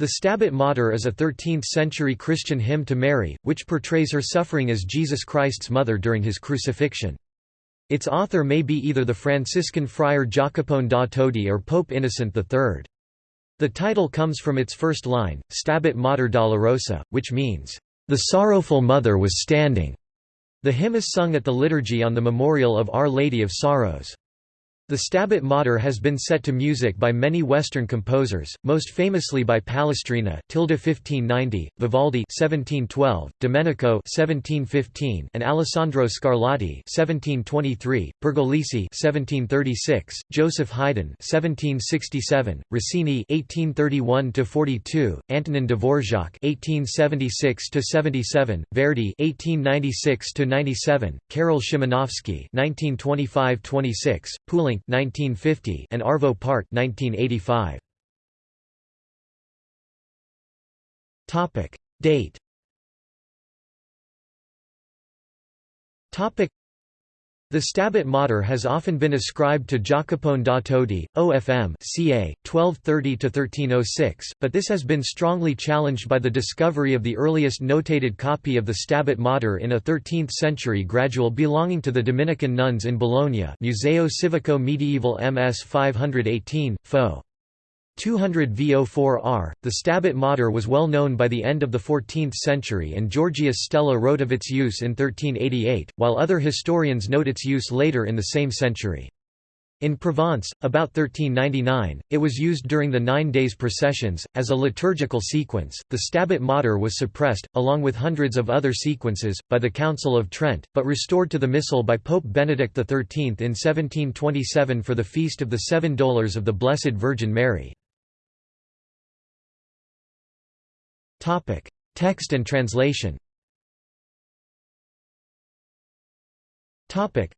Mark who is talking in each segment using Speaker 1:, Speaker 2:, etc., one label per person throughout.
Speaker 1: The Stabat Mater is a 13th-century Christian hymn to Mary, which portrays her suffering as Jesus Christ's mother during his crucifixion. Its author may be either the Franciscan friar Jacopone da Todi or Pope Innocent III. The title comes from its first line, Stabat Mater Dolorosa, which means, "...the sorrowful mother was standing." The hymn is sung at the liturgy on the memorial of Our Lady of Sorrows. The Stabat Mater has been set to music by many Western composers, most famously by Palestrina (1590), Vivaldi (1712), Domenico (1715), and Alessandro Scarlatti (1723), Pergolesi (1736), Joseph Haydn (1767), Rossini (1831–42), Antonin Dvorak (1876–77), Verdi (1896–97), Karol Szymanowski (1925–26), Poulenc 1950 and Arvo Pärt 1985. Topic. Date. Topic the Stabat Mater has often been ascribed to Jacopone da Todi, OFM ca. 1230–1306, but this has been strongly challenged by the discovery of the earliest notated copy of the Stabat Mater in a 13th-century gradual belonging to the Dominican nuns in Bologna Museo Civico Medieval MS 518, Fo. 200 VO4R, the Stabat Mater was well known by the end of the 14th century and Georgius Stella wrote of its use in 1388, while other historians note its use later in the same century. In Provence, about 1399, it was used during the Nine Days processions, as a liturgical sequence. The Stabat Mater was suppressed, along with hundreds of other sequences, by the Council of Trent, but restored to the Missal by Pope Benedict XIII in 1727 for the Feast of the Seven Dolours of the Blessed Virgin Mary. Topic: Text and translation. Topic: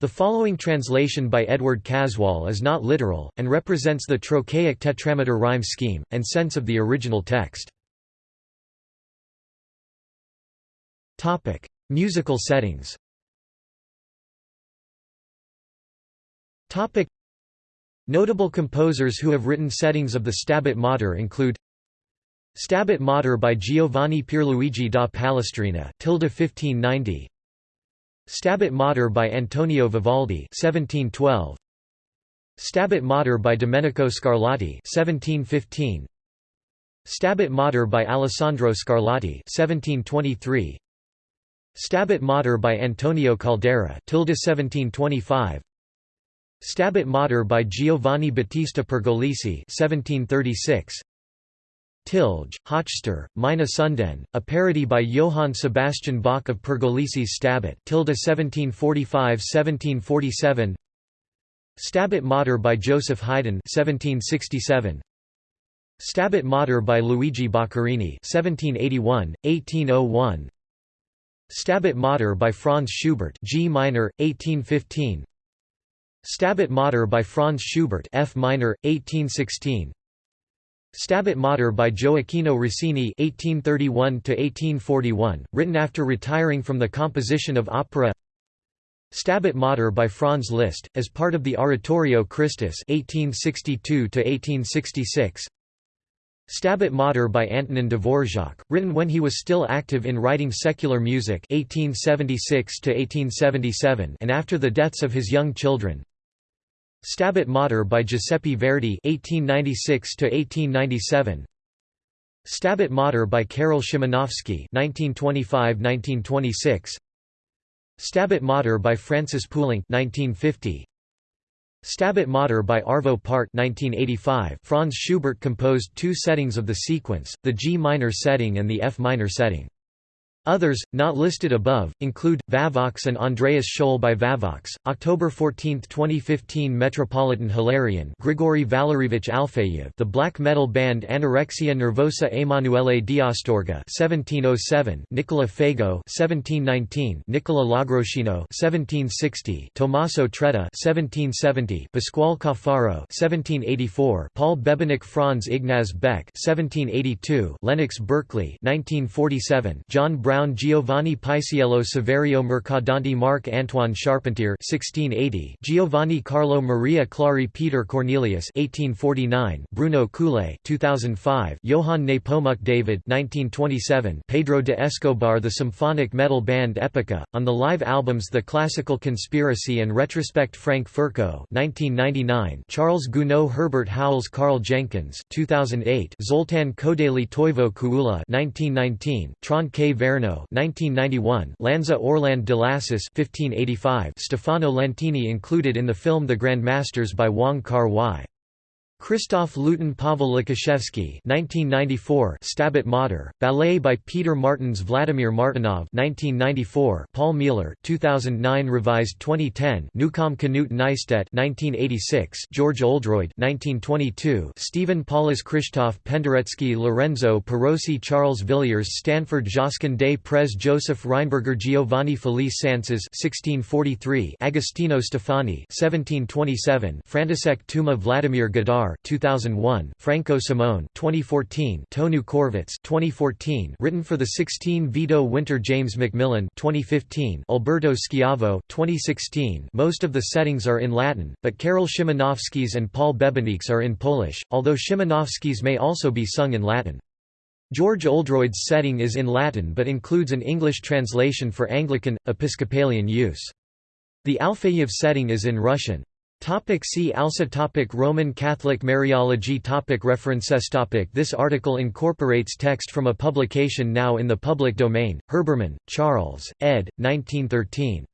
Speaker 1: The following translation by Edward Caswall is not literal and represents the trochaic tetrameter rhyme scheme and sense of the original text. Topic: Musical settings. Topic: Notable composers who have written settings of the Stabat Mater include Stabat Mater by Giovanni Pierluigi da Palestrina, tilde 1590. Stabat Mater by Antonio Vivaldi, 1712. Stabat Mater by Domenico Scarlatti, 1715. Stabat Mater by Alessandro Scarlatti, 1723. Stabat Mater by Antonio Caldara, tilde 1725. Stabat Mater by Giovanni Battista Pergolesi, 1736. Tilge, Höchster, Meine Sünden, a parody by Johann Sebastian Bach of Pergolesi's Stabat tilde 1745–1747 Stabat Mater by Joseph Haydn 1767 Stabat Mater by Luigi Boccherini 1781 1801 Stabat Mater by Franz Schubert G minor 1815 Stabat Mater by Franz Schubert F minor 1816 Stabat Mater by Gioacchino Rossini (1831–1841), written after retiring from the composition of opera. Stabat Mater by Franz Liszt, as part of the Oratorio Christus (1862–1866). Stabat Mater by Antonin Dvorak, written when he was still active in writing secular music (1876–1877) and after the deaths of his young children. Stabat Mater by Giuseppe Verdi (1896–1897). Stabat Mater by Karol Szymanowski (1925–1926). Stabat Mater by Francis Poulenc (1950). Stabat Mater by Arvo Pärt 1985. Franz Schubert composed two settings of the sequence, the G minor setting and the F minor setting. Others, not listed above, include, Vavox and Andreas Scholl by Vavox, October 14, 2015 Metropolitan Hilarion Grigory Valerievich Alfeyev The black metal band Anorexia Nervosa Emanuele d'Astorga 1707 Nicola Fago 1719 Nicola Logroscino 1760 Tommaso Traetta 1770 Pasquale Caffaro 1784 Paul Bebenik Franz Ignaz Beck 1782 Lennox Berkeley 1947 John Brown Giovanni Paisiello Saverio Mercadante Marc Antoine Charpentier 1680 Giovanni Carlo Maria Clari Peter Cornelius 1849 Bruno Coulais 2005 Johann Nepomuk David 1927 Pedro de Escobar The symphonic metal band Epica on the live albums The Classical Conspiracy and Retrospect Frank Ferko 1999 Charles Gounod Herbert Howells Karl Jenkins 2008 Zoltan Kodaly Toivo Kuula 1919 Trond K Verno 1991 Lanza Orlande de Lassus 1585 Stefano Lentini included in the film The Grand Masters by Wong Kar-wai Christoph Luton Pavel Lukashevsky 1994 Stabat Mater, ballet by Peter Martins Vladimir Martynov 1994 Paul Mueller 2009 revised 2010 Newcomb Knut Nystedt 1986 George Oldroyd 1922 Stephen Paulus Krzysztof Penderecki Lorenzo Perosi Charles Villiers Stanford Josquin des Prez Joseph Rheinberger Giovanni Felice Sances 1643 Agostino Stefani 1727 František Tuma Vladimir Godár 2001, Franco Simone 2014, Tonu Kõrvits 2014, written for the 16 Vito Winter James Macmillan 2015, Alberto Schiavo 2016. Most of the settings are in Latin, but Karol Szymanowski's and Paul Bebenik's are in Polish, although Szymanowski's may also be sung in Latin. George Oldroyd's setting is in Latin but includes an English translation for Anglican, Episcopalian use. The Alfeyev setting is in Russian. Topic see also topic Roman Catholic Mariology topic References topic This article incorporates text from a publication now in the public domain, Herbermann, Charles, ed. 1913.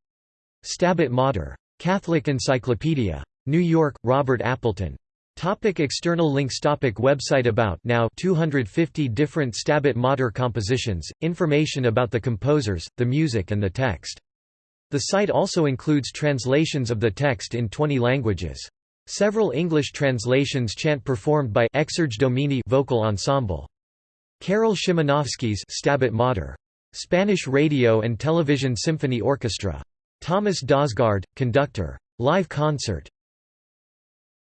Speaker 1: Stabat Mater. Catholic Encyclopedia. New York, Robert Appleton. Topic external links topic Website About Now 250 different Stabat Mater compositions, information about the composers, the music and the text. The site also includes translations of the text in 20 languages. Several English translations chant performed by Exerge Domini vocal ensemble. Karol Szymanowski's Stabat Mater. Spanish Radio and Television Symphony Orchestra. Thomas Dausgaard, conductor. Live concert.